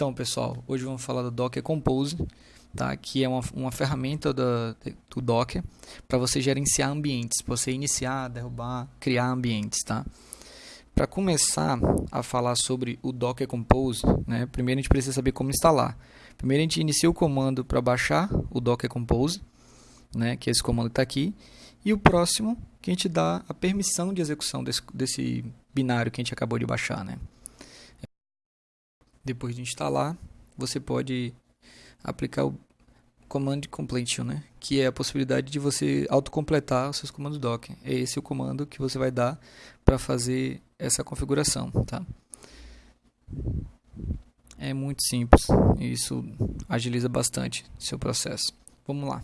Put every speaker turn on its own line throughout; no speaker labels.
Então, pessoal, hoje vamos falar do Docker Compose, tá? que é uma, uma ferramenta do, do Docker para você gerenciar ambientes, para você iniciar, derrubar, criar ambientes. Tá? Para começar a falar sobre o Docker Compose, né, primeiro a gente precisa saber como instalar. Primeiro a gente inicia o comando para baixar o Docker Compose, né, que é esse comando está aqui, e o próximo que a gente dá a permissão de execução desse, desse binário que a gente acabou de baixar. Né. Depois de instalar, você pode aplicar o command completion, né? que é a possibilidade de você autocompletar os seus comandos Docker. É esse o comando que você vai dar para fazer essa configuração. Tá? É muito simples, isso agiliza bastante seu processo. Vamos lá.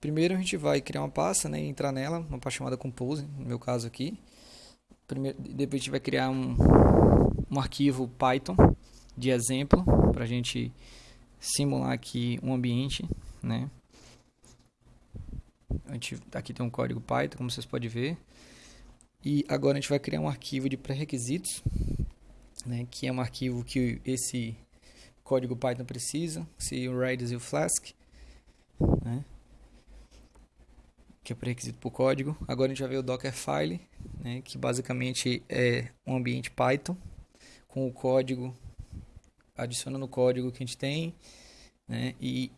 Primeiro a gente vai criar uma pasta né, e entrar nela, uma pasta chamada Compose, no meu caso aqui. Primeiro, depois a gente vai criar um, um arquivo Python de exemplo para a gente simular aqui um ambiente, né? Gente, aqui tem um código Python, como vocês podem ver. E agora a gente vai criar um arquivo de pré-requisitos, né? Que é um arquivo que esse código Python precisa, se o Redis e o Flask, né? Que é pré-requisito para o código. Agora a gente vai ver o Dockerfile, né? Que basicamente é um ambiente Python com o código adicionando o código que a gente tem né, e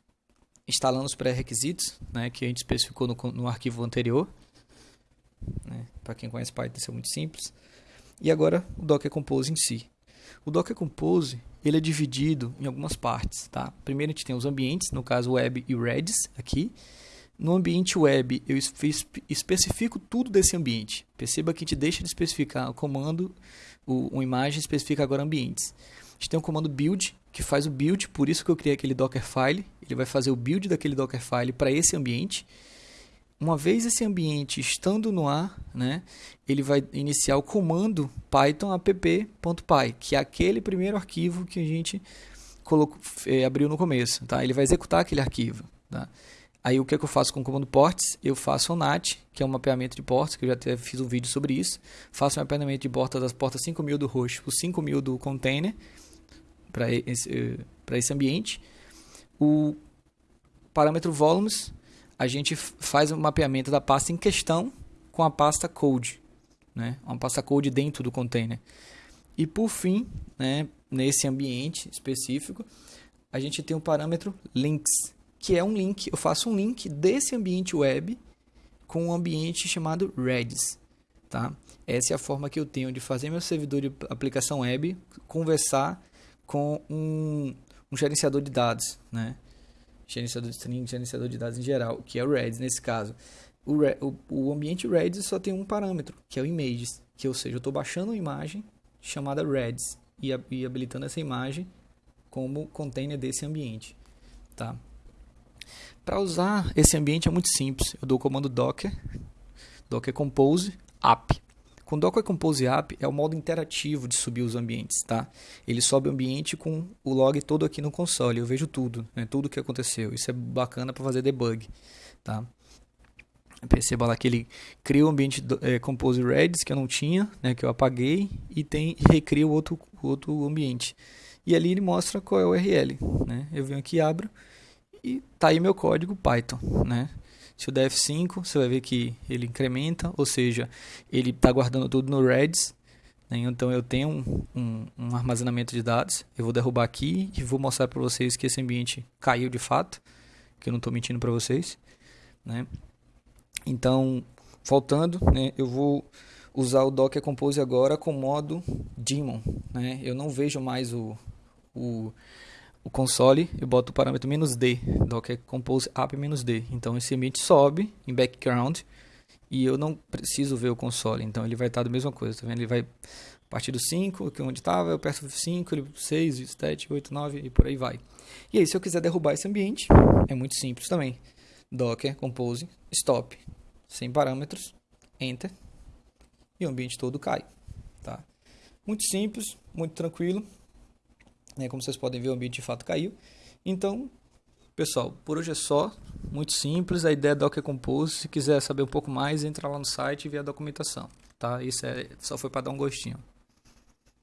instalando os pré-requisitos né, que a gente especificou no, no arquivo anterior. Né, Para quem conhece Python, isso é muito simples. E agora o Docker Compose em si. O Docker Compose ele é dividido em algumas partes. Tá? Primeiro a gente tem os ambientes, no caso web e Redis aqui. No ambiente web, eu especifico tudo desse ambiente. Perceba que a gente deixa de especificar o comando, o, uma imagem especifica agora ambientes. A gente tem um comando build, que faz o build, por isso que eu criei aquele Dockerfile. Ele vai fazer o build daquele Dockerfile para esse ambiente. Uma vez esse ambiente estando no ar, né, ele vai iniciar o comando python app.py, que é aquele primeiro arquivo que a gente colocou, é, abriu no começo. Tá? Ele vai executar aquele arquivo. Tá? Aí o que, é que eu faço com o comando ports? Eu faço o NAT, que é um mapeamento de portas, que eu já até fiz um vídeo sobre isso. Faço um mapeamento de portas das portas 5000 do host para 5000 do container para esse, esse ambiente. O parâmetro volumes, a gente faz o um mapeamento da pasta em questão com a pasta code, né? uma pasta code dentro do container. E por fim, né, nesse ambiente específico, a gente tem o parâmetro links, que é um link, eu faço um link desse ambiente web com um ambiente chamado Redis. Tá? Essa é a forma que eu tenho de fazer meu servidor de aplicação web conversar com um, um gerenciador de dados, né? Gerenciador de string, gerenciador de dados em geral, que é o Redis nesse caso. O, o, o ambiente Redis só tem um parâmetro, que é o images, que ou seja, eu estou baixando uma imagem chamada Redis e, e habilitando essa imagem como container desse ambiente, tá? Para usar esse ambiente é muito simples. Eu dou o comando docker, docker compose app. Com Docker Compose App é o modo interativo de subir os ambientes, tá? Ele sobe o ambiente com o log todo aqui no console, eu vejo tudo, né? tudo que aconteceu. Isso é bacana para fazer debug, tá? Perceba lá que ele cria o ambiente é, Compose Redis que eu não tinha, né, que eu apaguei, e tem recria o outro, outro ambiente. E ali ele mostra qual é o URL, né? Eu venho aqui, abro e tá aí meu código Python, né? Se o df5, você vai ver que ele incrementa, ou seja, ele está guardando tudo no Redis. Né? Então eu tenho um, um, um, armazenamento de dados. Eu vou derrubar aqui e vou mostrar para vocês que esse ambiente caiu de fato, que eu não estou mentindo para vocês. Né? Então, faltando, né, eu vou usar o Docker Compose agora com modo daemon. Né? Eu não vejo mais o, o o console, eu boto o parâmetro "-d", docker compose app "-d". Então esse ambiente sobe em background e eu não preciso ver o console. Então ele vai estar da mesma coisa, tá vendo? Ele vai a partir do 5, que é onde estava, eu aperto 5, ele 6, 7, 8, 9 e por aí vai. E aí se eu quiser derrubar esse ambiente, é muito simples também. Docker compose stop, sem parâmetros, enter e o ambiente todo cai, tá? Muito simples, muito tranquilo. Né? Como vocês podem ver, o ambiente de fato caiu. Então, pessoal, por hoje é só. Muito simples. A ideia é Docker Compose. Se quiser saber um pouco mais, entra lá no site e vê a documentação. Tá? Isso é, só foi para dar um gostinho.